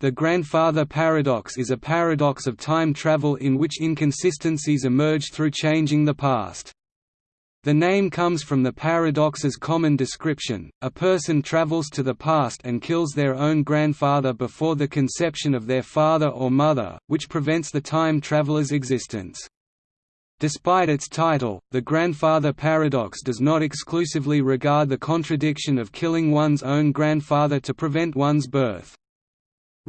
The grandfather paradox is a paradox of time travel in which inconsistencies emerge through changing the past. The name comes from the paradox's common description, a person travels to the past and kills their own grandfather before the conception of their father or mother, which prevents the time traveler's existence. Despite its title, the grandfather paradox does not exclusively regard the contradiction of killing one's own grandfather to prevent one's birth.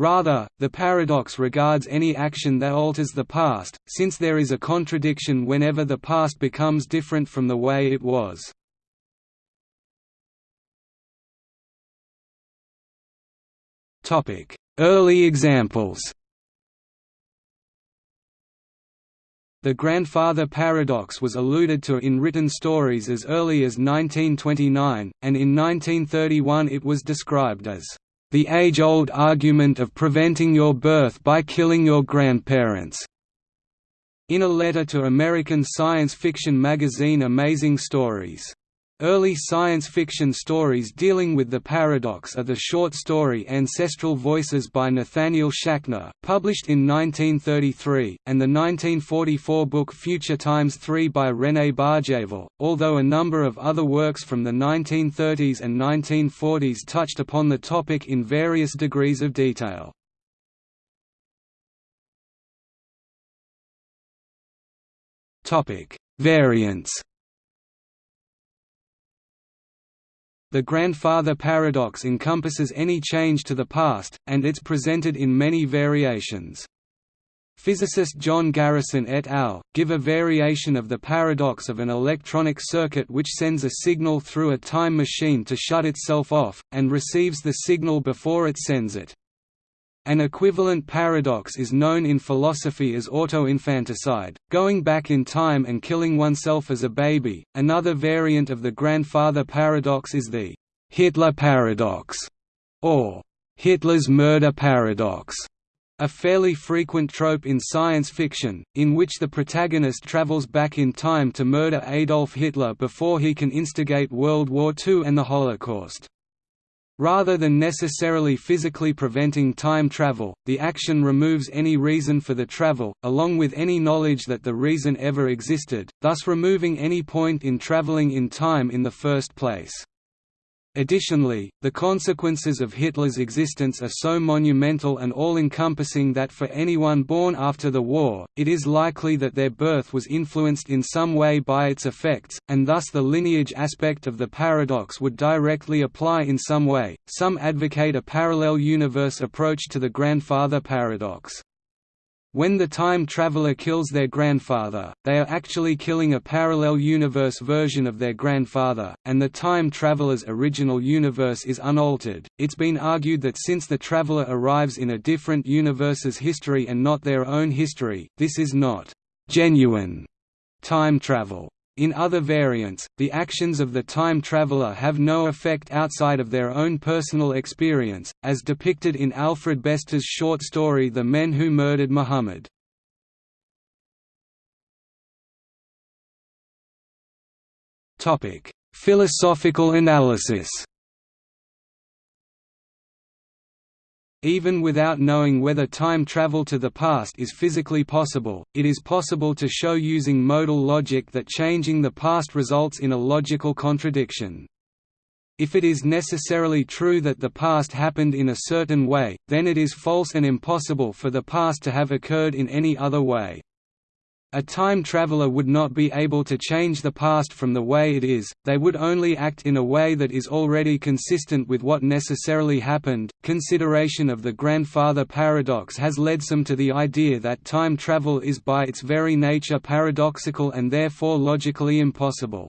Rather, the paradox regards any action that alters the past, since there is a contradiction whenever the past becomes different from the way it was. Early examples The grandfather paradox was alluded to in written stories as early as 1929, and in 1931 it was described as the age-old argument of preventing your birth by killing your grandparents." In a letter to American science fiction magazine Amazing Stories. Early science fiction stories dealing with the paradox are the short story Ancestral Voices by Nathaniel Schachner, published in 1933, and the 1944 book Future Times 3 by René Barjavel, although a number of other works from the 1930s and 1940s touched upon the topic in various degrees of detail. Variants The grandfather paradox encompasses any change to the past, and it's presented in many variations. Physicist John Garrison et al. give a variation of the paradox of an electronic circuit which sends a signal through a time machine to shut itself off, and receives the signal before it sends it. An equivalent paradox is known in philosophy as autoinfanticide, going back in time and killing oneself as a baby. Another variant of the grandfather paradox is the Hitler paradox, or Hitler's murder paradox, a fairly frequent trope in science fiction, in which the protagonist travels back in time to murder Adolf Hitler before he can instigate World War II and the Holocaust. Rather than necessarily physically preventing time travel, the action removes any reason for the travel, along with any knowledge that the reason ever existed, thus removing any point in traveling in time in the first place. Additionally, the consequences of Hitler's existence are so monumental and all-encompassing that for anyone born after the war, it is likely that their birth was influenced in some way by its effects, and thus the lineage aspect of the paradox would directly apply in some way. Some advocate a parallel universe approach to the grandfather paradox. When the time traveler kills their grandfather, they are actually killing a parallel universe version of their grandfather, and the time traveler's original universe is unaltered. It's been argued that since the traveler arrives in a different universe's history and not their own history, this is not genuine time travel. In other variants, the actions of the time traveler have no effect outside of their own personal experience, as depicted in Alfred Bester's short story The Men Who Murdered Muhammad. Philosophical analysis Even without knowing whether time travel to the past is physically possible, it is possible to show using modal logic that changing the past results in a logical contradiction. If it is necessarily true that the past happened in a certain way, then it is false and impossible for the past to have occurred in any other way. A time traveler would not be able to change the past from the way it is, they would only act in a way that is already consistent with what necessarily happened. Consideration of the grandfather paradox has led some to the idea that time travel is by its very nature paradoxical and therefore logically impossible.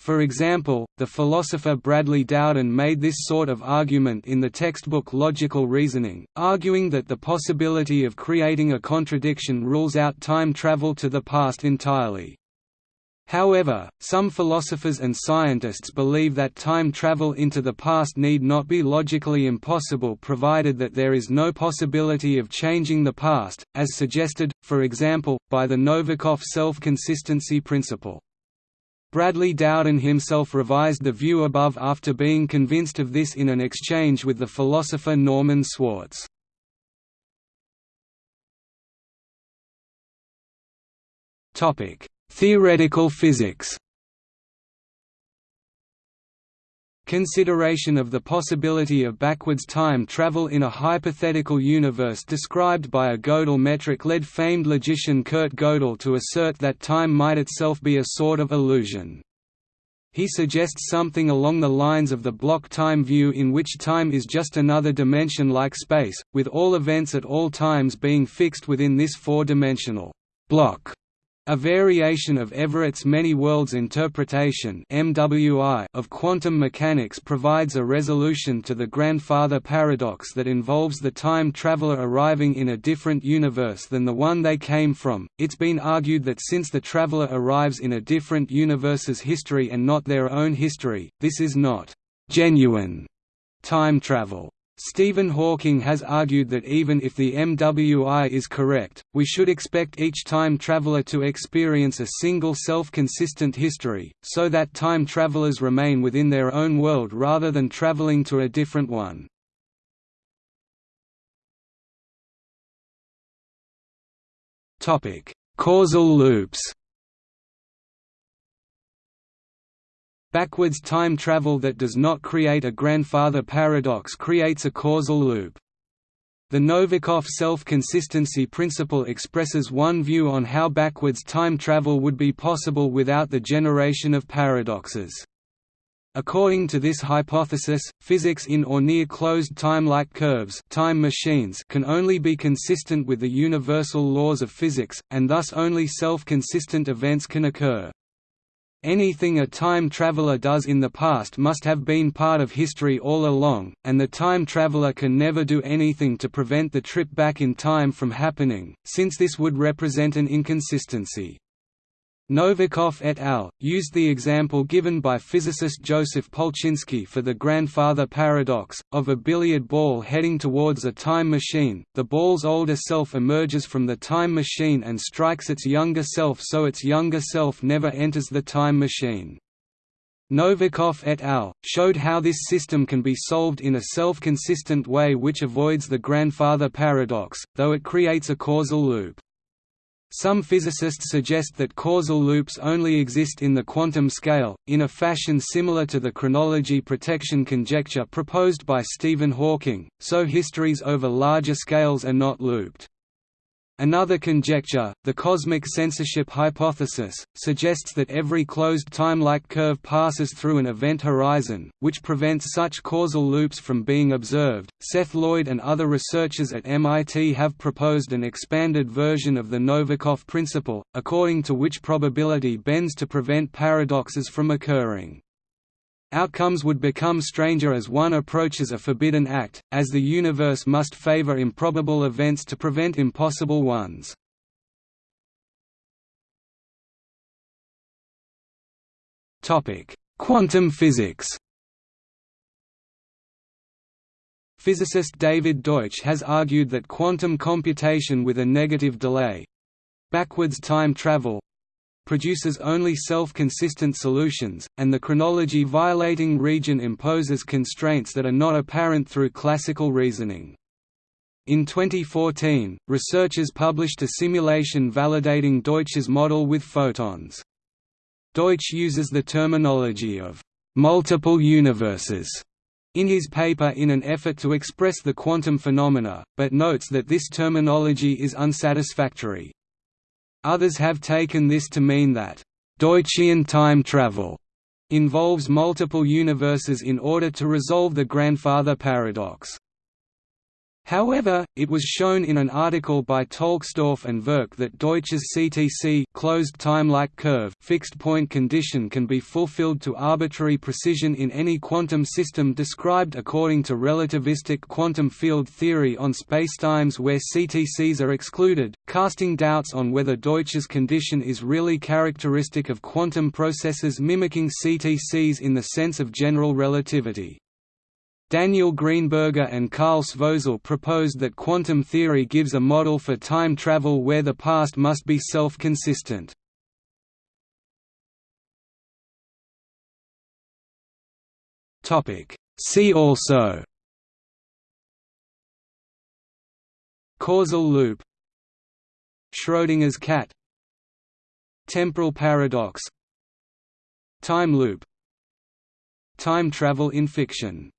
For example, the philosopher Bradley Dowden made this sort of argument in the textbook Logical Reasoning, arguing that the possibility of creating a contradiction rules out time travel to the past entirely. However, some philosophers and scientists believe that time travel into the past need not be logically impossible provided that there is no possibility of changing the past, as suggested, for example, by the Novikov self-consistency principle. Bradley Dowden himself revised the view above after being convinced of this in an exchange with the philosopher Norman Swartz. Theoretical physics Consideration of the possibility of backwards time travel in a hypothetical universe described by a Gödel metric led famed logician Kurt Gödel to assert that time might itself be a sort of illusion. He suggests something along the lines of the block time view in which time is just another dimension like space, with all events at all times being fixed within this four-dimensional block a variation of Everett's many worlds interpretation of quantum mechanics provides a resolution to the grandfather paradox that involves the time traveler arriving in a different universe than the one they came from. It's been argued that since the traveler arrives in a different universe's history and not their own history, this is not genuine time travel. Stephen Hawking has argued that even if the MWI is correct, we should expect each time traveler to experience a single self-consistent history, so that time travelers remain within their own world rather than traveling to a different one. Causal loops Backwards time travel that does not create a grandfather paradox creates a causal loop. The Novikov self-consistency principle expresses one view on how backwards time travel would be possible without the generation of paradoxes. According to this hypothesis, physics in or near closed time-like curves time machines can only be consistent with the universal laws of physics, and thus only self-consistent events can occur. Anything a time traveler does in the past must have been part of history all along, and the time traveler can never do anything to prevent the trip back in time from happening, since this would represent an inconsistency. Novikov et al. used the example given by physicist Joseph Polchinski for the grandfather paradox, of a billiard ball heading towards a time machine, the ball's older self emerges from the time machine and strikes its younger self so its younger self never enters the time machine. Novikov et al. showed how this system can be solved in a self-consistent way which avoids the grandfather paradox, though it creates a causal loop. Some physicists suggest that causal loops only exist in the quantum scale, in a fashion similar to the chronology protection conjecture proposed by Stephen Hawking, so histories over larger scales are not looped. Another conjecture, the cosmic censorship hypothesis, suggests that every closed time-like curve passes through an event horizon, which prevents such causal loops from being observed. Seth Lloyd and other researchers at MIT have proposed an expanded version of the Novikov principle, according to which probability bends to prevent paradoxes from occurring. Outcomes would become stranger as one approaches a forbidden act, as the universe must favor improbable events to prevent impossible ones. Quantum physics Physicist David Deutsch has argued that quantum computation with a negative delay—backwards time travel, produces only self-consistent solutions, and the chronology-violating region imposes constraints that are not apparent through classical reasoning. In 2014, researchers published a simulation validating Deutsch's model with photons. Deutsch uses the terminology of multiple universes in his paper in an effort to express the quantum phenomena, but notes that this terminology is unsatisfactory. Others have taken this to mean that Deutschian time travel involves multiple universes in order to resolve the grandfather paradox. However, it was shown in an article by Tolksdorf and Verch that Deutsch's CTC closed time-like curve fixed point condition can be fulfilled to arbitrary precision in any quantum system described according to relativistic quantum field theory on spacetimes where CTCs are excluded, casting doubts on whether Deutsch's condition is really characteristic of quantum processes mimicking CTCs in the sense of general relativity. Daniel Greenberger and Karl Svozil proposed that quantum theory gives a model for time travel where the past must be self-consistent. See also Causal loop Schrödinger's cat Temporal paradox Time loop Time travel in fiction